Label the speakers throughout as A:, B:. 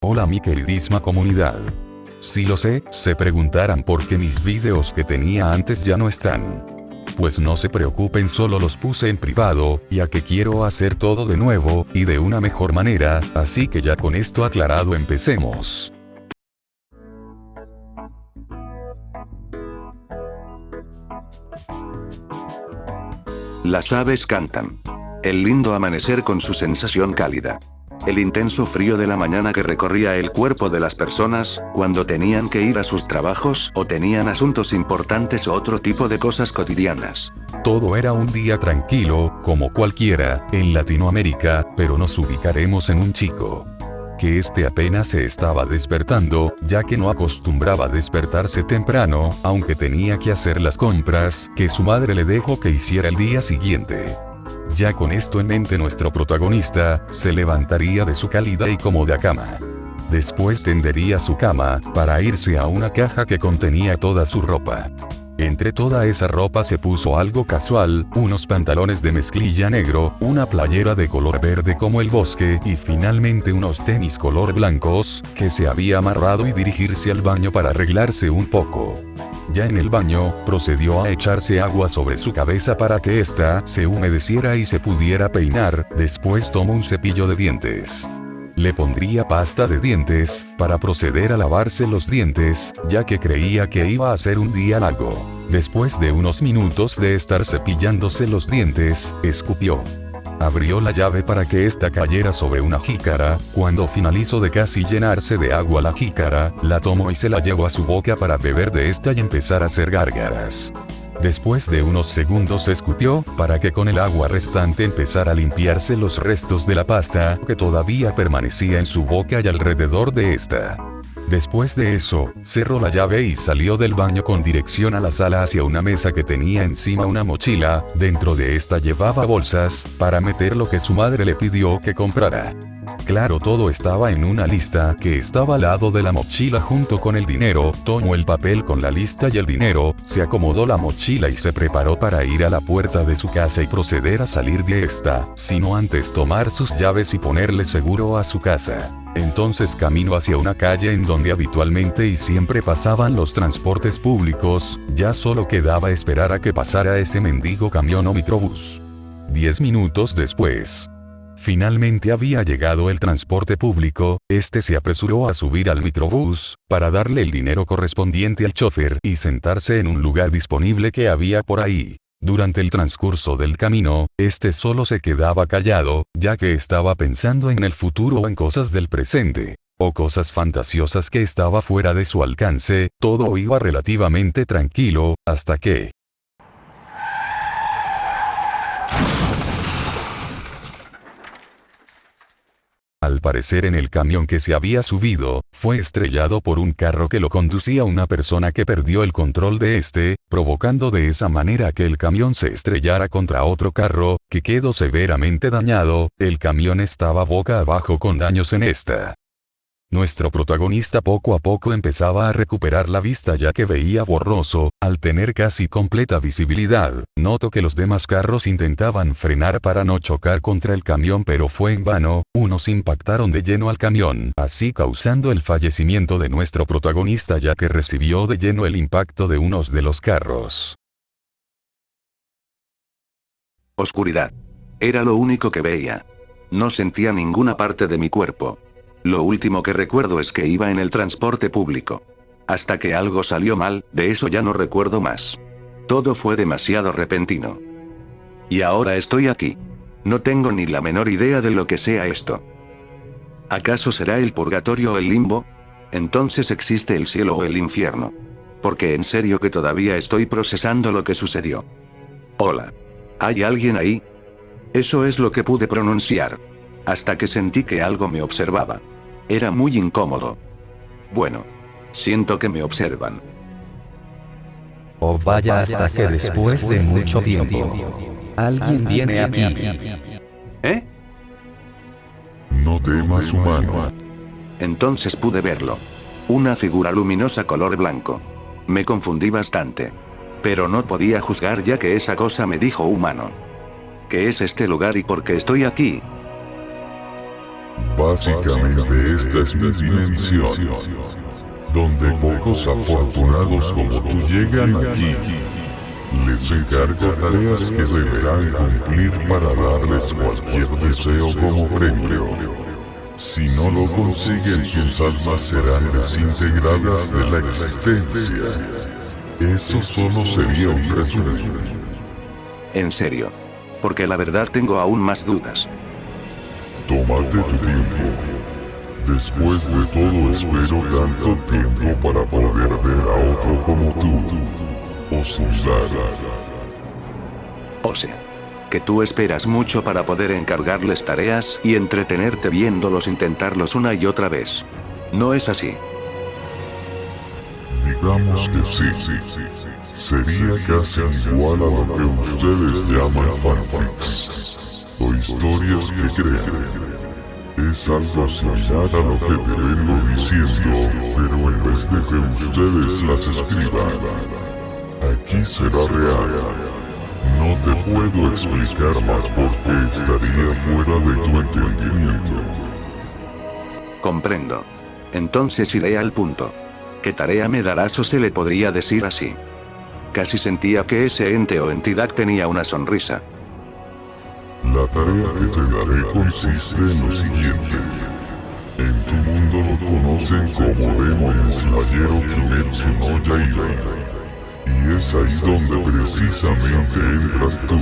A: Hola mi queridísima comunidad. Si lo sé, se preguntarán por qué mis videos que tenía antes ya no están. Pues no se preocupen solo los puse en privado, ya que quiero hacer todo de nuevo, y de una mejor manera, así que ya con esto aclarado empecemos.
B: Las aves cantan. El lindo amanecer con su sensación cálida. El intenso frío de la mañana que recorría el cuerpo de las personas, cuando tenían que ir a sus trabajos o tenían asuntos importantes o otro tipo de cosas cotidianas.
A: Todo era un día tranquilo, como cualquiera, en Latinoamérica, pero nos ubicaremos en un chico que este apenas se estaba despertando, ya que no acostumbraba despertarse temprano, aunque tenía que hacer las compras, que su madre le dejó que hiciera el día siguiente. Ya con esto en mente nuestro protagonista, se levantaría de su cálida y cómoda cama. Después tendería su cama, para irse a una caja que contenía toda su ropa. Entre toda esa ropa se puso algo casual, unos pantalones de mezclilla negro, una playera de color verde como el bosque y finalmente unos tenis color blancos, que se había amarrado y dirigirse al baño para arreglarse un poco. Ya en el baño, procedió a echarse agua sobre su cabeza para que ésta se humedeciera y se pudiera peinar, después tomó un cepillo de dientes le pondría pasta de dientes, para proceder a lavarse los dientes, ya que creía que iba a ser un día largo. Después de unos minutos de estar cepillándose los dientes, escupió. Abrió la llave para que ésta cayera sobre una jícara, cuando finalizó de casi llenarse de agua la jícara, la tomó y se la llevó a su boca para beber de esta y empezar a hacer gárgaras. Después de unos segundos escupió, para que con el agua restante empezara a limpiarse los restos de la pasta, que todavía permanecía en su boca y alrededor de esta. Después de eso, cerró la llave y salió del baño con dirección a la sala hacia una mesa que tenía encima una mochila, dentro de esta llevaba bolsas, para meter lo que su madre le pidió que comprara. Claro todo estaba en una lista que estaba al lado de la mochila junto con el dinero, tomó el papel con la lista y el dinero, se acomodó la mochila y se preparó para ir a la puerta de su casa y proceder a salir de esta, sino antes tomar sus llaves y ponerle seguro a su casa. Entonces caminó hacia una calle en donde habitualmente y siempre pasaban los transportes públicos, ya solo quedaba esperar a que pasara ese mendigo camión o microbús. Diez minutos después. Finalmente había llegado el transporte público, este se apresuró a subir al microbús, para darle el dinero correspondiente al chofer y sentarse en un lugar disponible que había por ahí. Durante el transcurso del camino, este solo se quedaba callado, ya que estaba pensando en el futuro o en cosas del presente, o cosas fantasiosas que estaba fuera de su alcance, todo iba relativamente tranquilo, hasta que, Al parecer en el camión que se había subido, fue estrellado por un carro que lo conducía una persona que perdió el control de este, provocando de esa manera que el camión se estrellara contra otro carro, que quedó severamente dañado, el camión estaba boca abajo con daños en esta. Nuestro protagonista poco a poco empezaba a recuperar la vista ya que veía borroso, al tener casi completa visibilidad, noto que los demás carros intentaban frenar para no chocar contra el camión pero fue en vano, unos impactaron de lleno al camión, así causando el fallecimiento de nuestro protagonista ya que recibió de lleno el impacto de unos de los carros.
B: Oscuridad. Era lo único que veía. No sentía ninguna parte de mi cuerpo. Lo último que recuerdo es que iba en el transporte público. Hasta que algo salió mal, de eso ya no recuerdo más. Todo fue demasiado repentino. Y ahora estoy aquí. No tengo ni la menor idea de lo que sea esto. ¿Acaso será el purgatorio o el limbo? Entonces existe el cielo o el infierno. Porque en serio que todavía estoy procesando lo que sucedió. Hola. ¿Hay alguien ahí? Eso es lo que pude pronunciar hasta que sentí que algo me observaba. Era muy incómodo. Bueno. Siento que me observan.
C: O oh, vaya hasta que después de mucho tiempo, alguien viene aquí.
B: ¿Eh?
D: No temas humano.
B: Entonces pude verlo. Una figura luminosa color blanco. Me confundí bastante. Pero no podía juzgar ya que esa cosa me dijo humano. ¿Qué es este lugar y por qué estoy aquí?
D: Básicamente esta es mi dimensión, donde pocos afortunados como tú llegan aquí. Les encargo tareas que deberán cumplir para darles cualquier deseo como premio. Si no lo consiguen, sus almas serán desintegradas de la existencia. Eso solo sería un resumen.
B: En serio. Porque la verdad tengo aún más dudas.
D: Tómate tu tiempo. Después de todo espero tanto tiempo para poder ver a otro como tú.
B: O sea, que tú esperas mucho para poder encargarles tareas y entretenerte viéndolos intentarlos una y otra vez. ¿No es así?
D: Digamos que sí. Sería casi igual a lo que ustedes llaman fanfics. Historias que crean. Es algo similar a lo que te vengo diciendo, pero en vez de que ustedes las escriban, aquí será real. No te puedo explicar más porque estaría fuera de tu entendimiento.
B: Comprendo. Entonces iré al punto. ¿Qué tarea me darás o se le podría decir así? Casi sentía que ese ente o entidad tenía una sonrisa.
D: La tarea que te daré consiste en lo siguiente. En tu mundo lo conocen como Demon Slayer o Kimetsu no Yaiba. Y es ahí donde precisamente entras tú.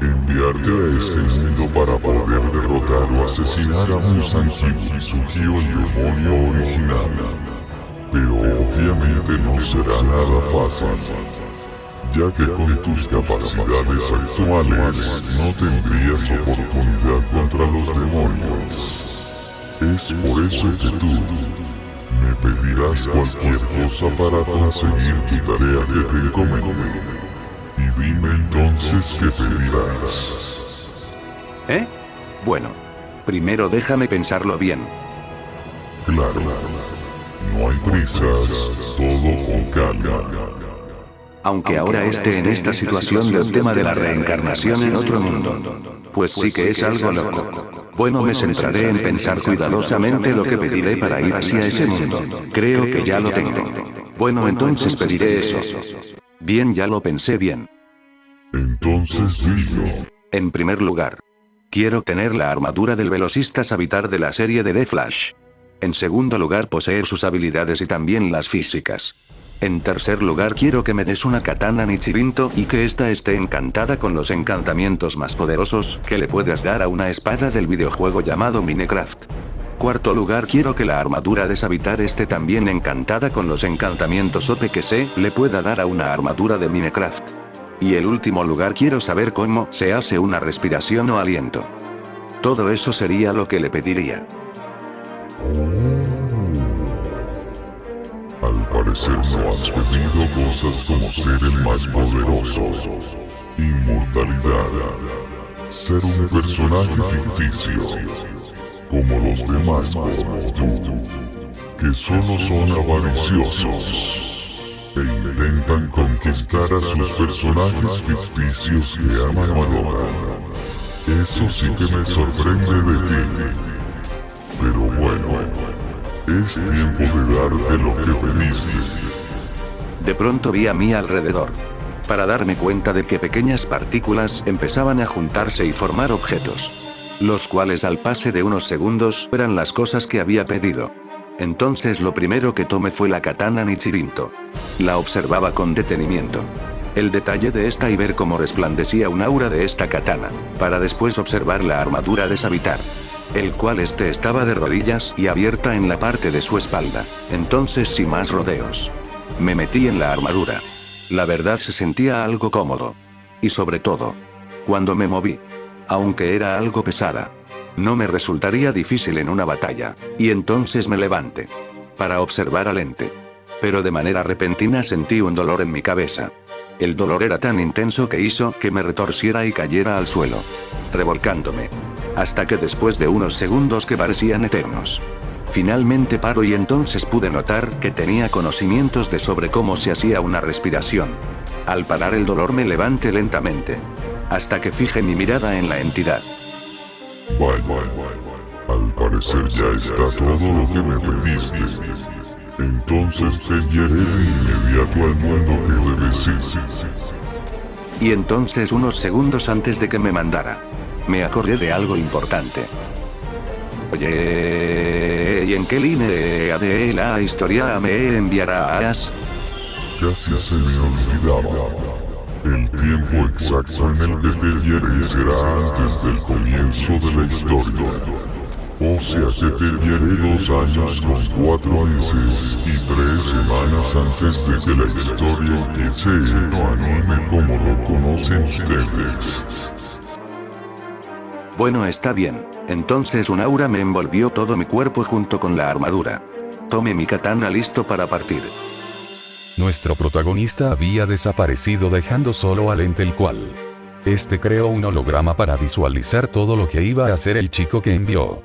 D: Enviarte a ese mundo para poder derrotar o asesinar a Musan Kibutsuki o el demonio original. Pero obviamente no será nada fácil ya que con tus capacidades actuales no tendrías oportunidad contra los demonios. Es por eso que tú me pedirás cualquier cosa para conseguir tu tarea que te encomendé. Y dime entonces qué pedirás.
B: ¿Eh? Bueno. Primero déjame pensarlo bien.
D: Claro. No hay prisas, todo con calma.
B: Aunque ahora esté en esta situación del tema de la reencarnación en otro mundo. Pues sí que es algo loco. Bueno, me centraré en pensar cuidadosamente lo que pediré para ir hacia ese mundo. Creo que ya lo tengo. Bueno, entonces pediré eso. Bien, ya lo pensé bien.
D: Entonces dilo.
B: En primer lugar, quiero tener la armadura del velocista Savitar de la serie de The Flash. En segundo lugar, poseer sus habilidades y también las físicas. En tercer lugar quiero que me des una katana Nichirinto y que ésta esté encantada con los encantamientos más poderosos que le puedas dar a una espada del videojuego llamado Minecraft. Cuarto lugar quiero que la armadura de Savitar esté también encantada con los encantamientos OP que se le pueda dar a una armadura de Minecraft. Y el último lugar quiero saber cómo se hace una respiración o aliento. Todo eso sería lo que le pediría.
D: Al parecer no has pedido cosas como ser el más poderoso, inmortalidad, ser un personaje ficticio, como los demás como tú, que solo son avariciosos. E intentan conquistar a sus personajes ficticios que aman o adoran. Eso sí que me sorprende de ti. Pero bueno, es tiempo de darte lo que pediste.
B: De pronto vi a mi alrededor. Para darme cuenta de que pequeñas partículas empezaban a juntarse y formar objetos. Los cuales al pase de unos segundos eran las cosas que había pedido. Entonces lo primero que tomé fue la katana Nichirinto. La observaba con detenimiento. El detalle de esta y ver cómo resplandecía un aura de esta katana, para después observar la armadura de Savitar el cual este estaba de rodillas y abierta en la parte de su espalda. Entonces sin más rodeos. Me metí en la armadura. La verdad se sentía algo cómodo. Y sobre todo, cuando me moví. Aunque era algo pesada. No me resultaría difícil en una batalla. Y entonces me levanté. Para observar al ente. Pero de manera repentina sentí un dolor en mi cabeza. El dolor era tan intenso que hizo que me retorciera y cayera al suelo. Revolcándome. Hasta que después de unos segundos que parecían eternos. Finalmente paro y entonces pude notar que tenía conocimientos de sobre cómo se hacía una respiración. Al parar el dolor me levanté lentamente. Hasta que fije mi mirada en la entidad.
D: Vaya, al parecer ya está todo lo que me pediste. Entonces te enviaré de inmediato al mundo que debes ir.
B: Y entonces unos segundos antes de que me mandara, me acordé de algo importante. Oye, ¿y en qué línea de la historia me enviarás?
D: Casi se me olvidaba. El tiempo exacto en el que te enviaré será antes del comienzo de la historia. O sea que te enviaré dos años con cuatro meses y tres semanas antes de que la historia empiece no anime como lo conocen ustedes.
B: Bueno está bien, entonces un aura me envolvió todo mi cuerpo junto con la armadura. Tome mi katana listo para partir.
A: Nuestro protagonista había desaparecido dejando solo al ente el cual. Este creó un holograma para visualizar todo lo que iba a hacer el chico que envió.